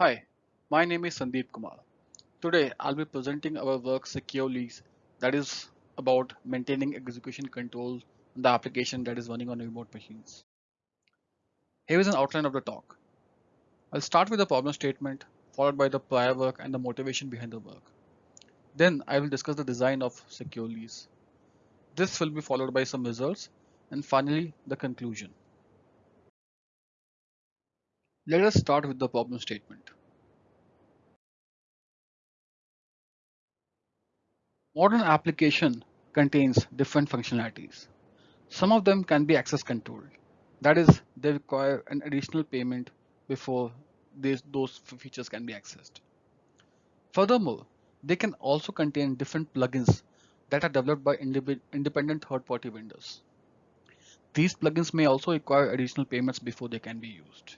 Hi, my name is Sandeep Kumar. Today I'll be presenting our work secure lease that is about maintaining execution control on the application that is running on remote machines. Here is an outline of the talk. I'll start with the problem statement followed by the prior work and the motivation behind the work. Then I will discuss the design of secure lease. This will be followed by some results and finally the conclusion. Let us start with the problem statement. Modern application contains different functionalities. Some of them can be access controlled. That is, they require an additional payment before those features can be accessed. Furthermore, they can also contain different plugins that are developed by independent third-party vendors. These plugins may also require additional payments before they can be used.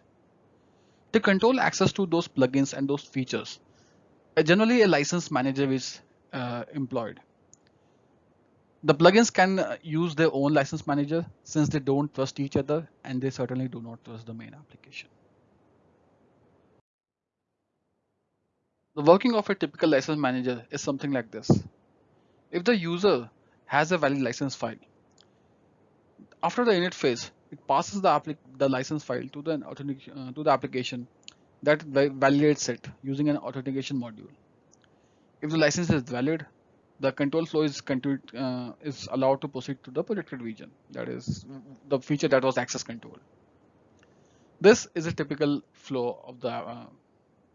To control access to those plugins and those features, uh, generally a license manager is uh, employed. The plugins can uh, use their own license manager since they don't trust each other and they certainly do not trust the main application. The working of a typical license manager is something like this. If the user has a valid license file, after the init phase, it passes the, the license file to the, uh, to the application that validates it using an authentication module. If the license is valid, the control flow is uh, is allowed to proceed to the protected region. That is the feature that was access control. This is a typical flow of the uh,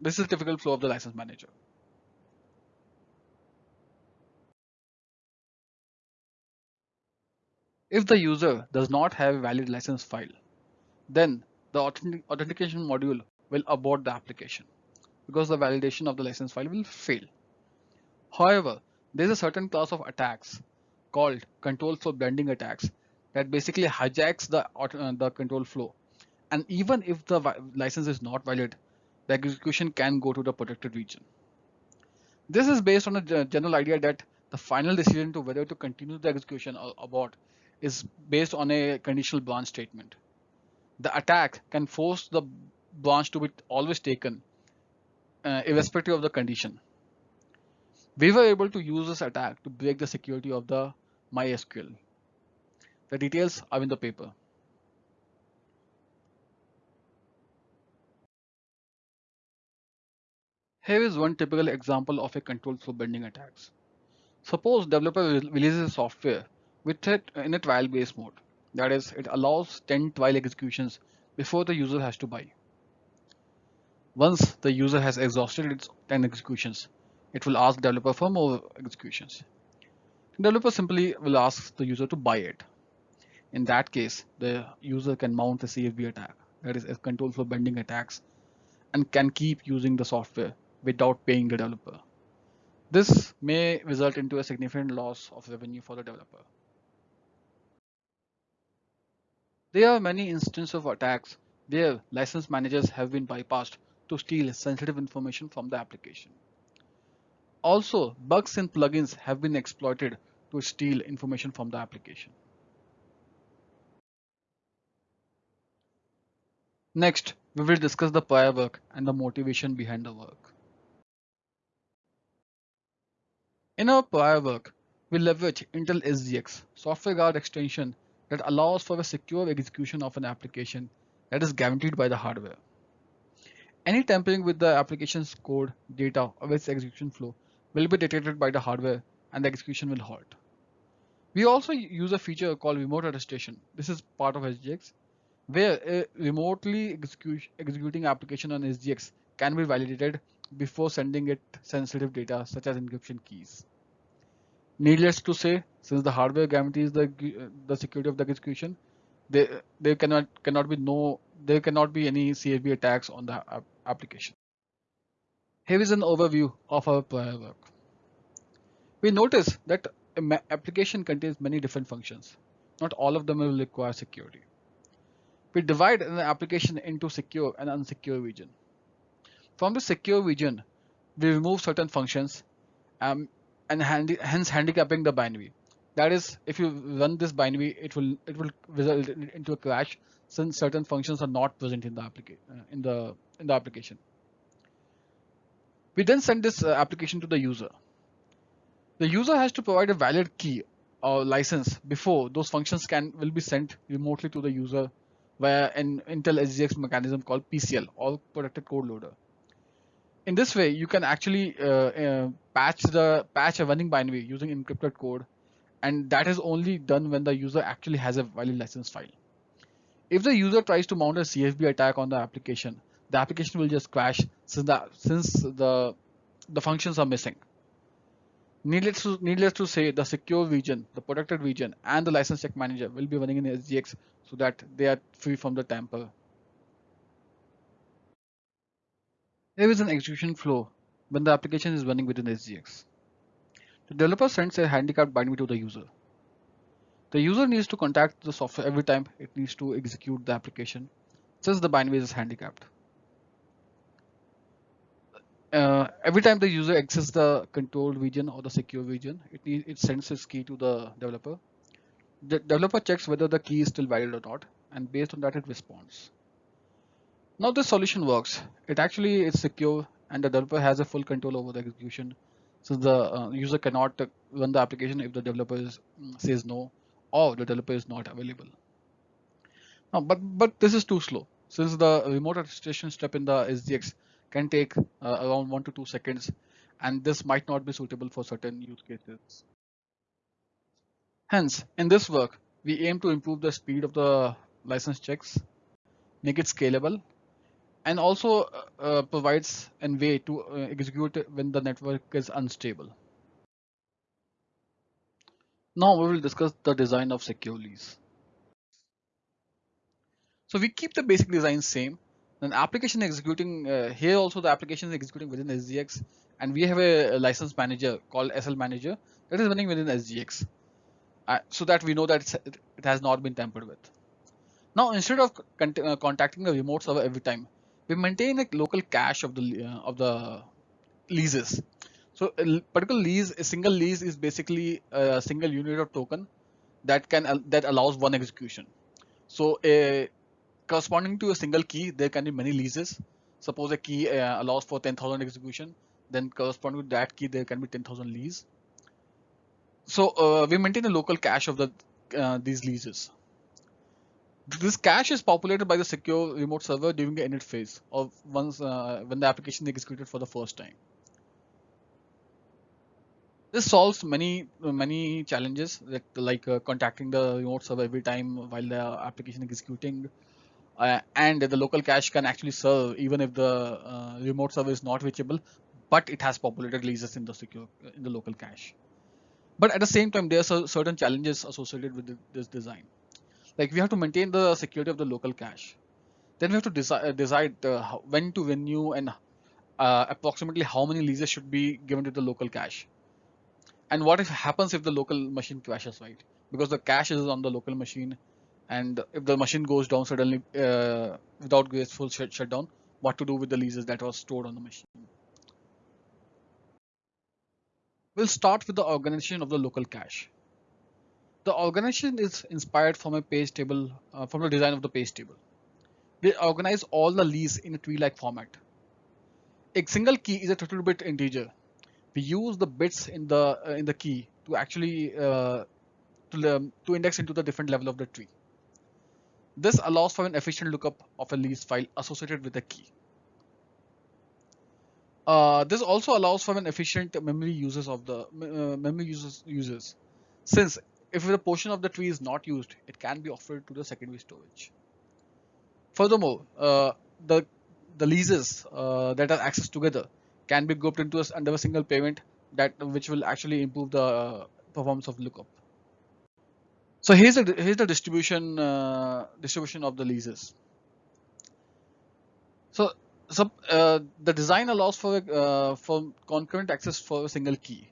this is a typical flow of the license manager. If the user does not have a valid license file, then the authentication module will abort the application because the validation of the license file will fail. However, there's a certain class of attacks called control flow bending attacks that basically hijacks the, uh, the control flow. And even if the license is not valid, the execution can go to the protected region. This is based on a general idea that the final decision to whether to continue the execution or abort is based on a conditional branch statement. The attack can force the branch to be always taken uh, irrespective of the condition. We were able to use this attack to break the security of the MySQL. The details are in the paper. Here is one typical example of a control flow bending attacks. Suppose developer releases a software with it in a trial based mode. That is, it allows 10 trial executions before the user has to buy. Once the user has exhausted its 10 executions, it will ask developer for more executions. Developer simply will ask the user to buy it. In that case, the user can mount a CFB attack, that is a control flow bending attacks, and can keep using the software without paying the developer. This may result into a significant loss of revenue for the developer. There are many instances of attacks where license managers have been bypassed to steal sensitive information from the application. Also, bugs in plugins have been exploited to steal information from the application. Next, we will discuss the prior work and the motivation behind the work. In our prior work, we leverage Intel SGX software guard extension that allows for a secure execution of an application that is guaranteed by the hardware. Any tampering with the application's code, data, or its execution flow will be detected by the hardware and the execution will halt. We also use a feature called remote attestation. This is part of SGX, where a remotely executing application on SGX can be validated before sending it sensitive data such as encryption keys. Needless to say, since the hardware guarantees the the security of the execution, there there cannot cannot be no there cannot be any CFB attacks on the application. Here is an overview of our prior work. We notice that an application contains many different functions. Not all of them will require security. We divide an application into secure and unsecure region. From the secure region, we remove certain functions um, and handi hence handicapping the binary. That is, if you run this binary, it will it will result into a crash since certain functions are not present in the application uh, in the in the application. We then send this uh, application to the user. The user has to provide a valid key or license before those functions can will be sent remotely to the user via an Intel SGX mechanism called PCL or protected code loader. In this way, you can actually uh, uh, patch the patch a running binary using encrypted code, and that is only done when the user actually has a valid license file. If the user tries to mount a CFB attack on the application, the application will just crash since the since the the functions are missing. Needless to, needless to say, the secure region, the protected region, and the license check manager will be running in SGX so that they are free from the tamper. Here is an execution flow when the application is running within SGX. The developer sends a handicapped binary to the user. The user needs to contact the software every time it needs to execute the application since the binary is handicapped uh, every time the user accesses the controlled region or the secure region, it it sends its key to the developer. The developer checks whether the key is still valid or not, and based on that, it responds. Now this solution works. It actually is secure, and the developer has a full control over the execution. So the uh, user cannot run the application if the developer is, mm, says no, or the developer is not available. Now, but but this is too slow since the remote attestation step in the SGX can take uh, around one to two seconds and this might not be suitable for certain use cases. Hence, in this work, we aim to improve the speed of the license checks, make it scalable, and also uh, uh provides a way to uh, execute when the network is unstable. Now we will discuss the design of secure. So we keep the basic design same then application executing uh, here also the application is executing within SGX and we have a, a, license manager called SL manager that is running within SGX uh, so that we know that it has not been tampered with. Now instead of con uh, contacting the remote server every time, we maintain a local cache of the uh, of the leases. So a particular lease, a single lease is basically a single unit of token that can that allows one execution. So a corresponding to a single key, there can be many leases. Suppose a key uh, allows for 10,000 execution, then corresponding to that key, there can be 10,000 leases. So uh, we maintain a local cache of the uh, these leases. This cache is populated by the secure remote server during the init phase of once uh, when the application is executed for the first time. This solves many many challenges that like uh, contacting the remote server every time while the application is executing, uh, and the local cache can actually serve even if the uh, remote server is not reachable but it has populated leases in the secure in the local cache. But at the same time there are certain challenges associated with this design. Like we have to maintain the security of the local cache. Then we have to decide, uh, decide uh, when to renew and uh, approximately how many leases should be given to the local cache. And what if happens if the local machine crashes right? Because the cache is on the local machine and if the machine goes down suddenly uh, without graceful shut shutdown, what to do with the leases that was stored on the machine. We'll start with the organization of the local cache. The organization is inspired from a page table, uh, from the design of the page table. We organize all the leases in a tree-like format. A single key is a 32-bit integer. We use the bits in the uh, in the key to actually uh, to, um, to index into the different level of the tree. This allows for an efficient lookup of a lease file associated with a key. Uh, this also allows for an efficient memory uses of the uh, memory uses users, since if the portion of the tree is not used, it can be offered to the secondary storage. Furthermore, uh, the the leases uh, that are accessed together can be grouped into a, under a single payment that which will actually improve the uh, performance of lookup. So here's the here's the distribution uh, distribution of the leases. So so uh, the design allows for uh, for concurrent access for a single key.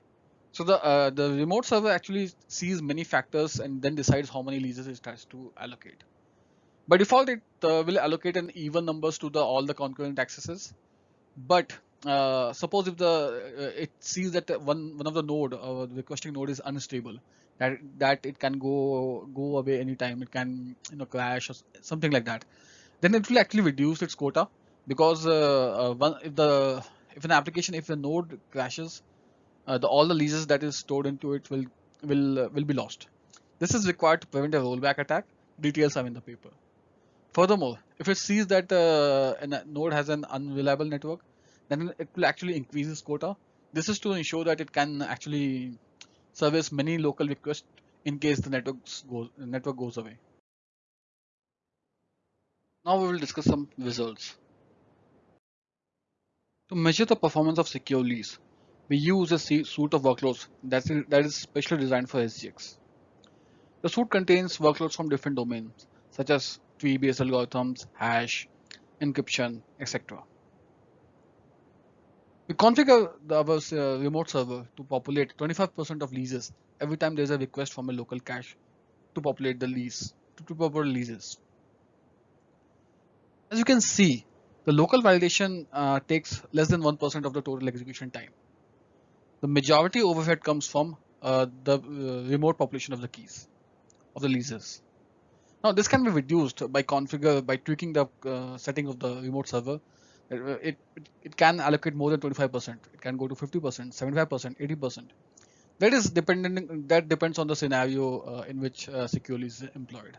So the uh, the remote server actually sees many factors and then decides how many leases it has to allocate. By default, it uh, will allocate an even numbers to the all the concurrent accesses. But uh, suppose if the it sees that one one of the node or the requesting node is unstable, that that it can go go away anytime it can you know crash or something like that then it will actually reduce its quota because uh, uh, one, if the if an application, if the node crashes, uh, the, all the leases that is stored into it will will uh, will be lost. This is required to prevent a rollback attack. Details are in the paper. Furthermore, if it sees that uh, a node has an unreliable network, then it will actually increase its quota. This is to ensure that it can actually service many local requests in case the network goes, network goes away. Now we will discuss some results. To measure the performance of secure lease, we use a suite of workloads that is, that is specially designed for SGX. The suite contains workloads from different domains, such as tree-based algorithms, hash, encryption, etc. We configure the, our uh, remote server to populate 25% of leases every time there is a request from a local cache to populate the lease, to, to populate leases. As you can see, the local validation uh, takes less than 1% of the total execution time. The majority overhead comes from uh, the uh, remote population of the keys, of the leases. Now this can be reduced by configure by tweaking the uh, setting of the remote server. It, it, it can allocate more than 25%. It can go to 50%, 75%, 80%. That is dependent. That depends on the scenario uh, in which uh, secure lease is employed.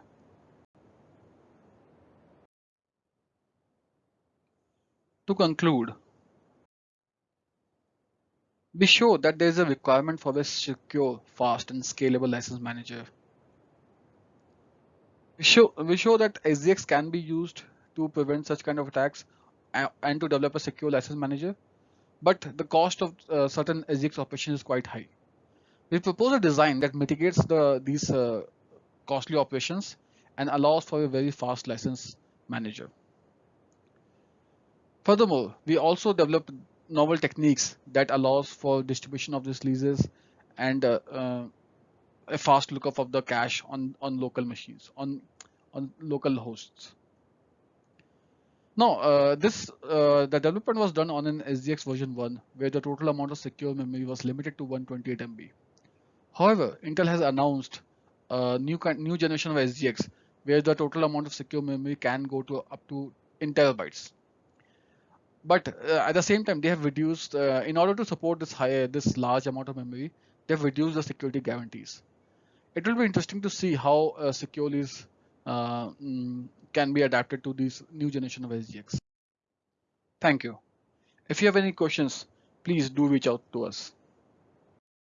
To conclude, be sure that there is a requirement for a secure, fast, and scalable license manager. We show, we show that SGX can be used to prevent such kind of attacks and to develop a secure license manager, but the cost of uh, certain SGX operations is quite high. We propose a design that mitigates the, these uh, costly operations and allows for a very fast license manager. Furthermore, we also developed novel techniques that allows for distribution of these leases and uh, uh, a fast lookup of the cache on, on local machines, on, on local hosts. Now, uh, this uh, the development was done on an SGX version 1, where the total amount of secure memory was limited to 128 MB. However, Intel has announced a new new generation of SGX, where the total amount of secure memory can go to up to in terabytes but uh, at the same time they have reduced uh, in order to support this high this large amount of memory they've reduced the security guarantees it will be interesting to see how uh, securities uh, mm, can be adapted to this new generation of SGX. Thank you. If you have any questions, please do reach out to us.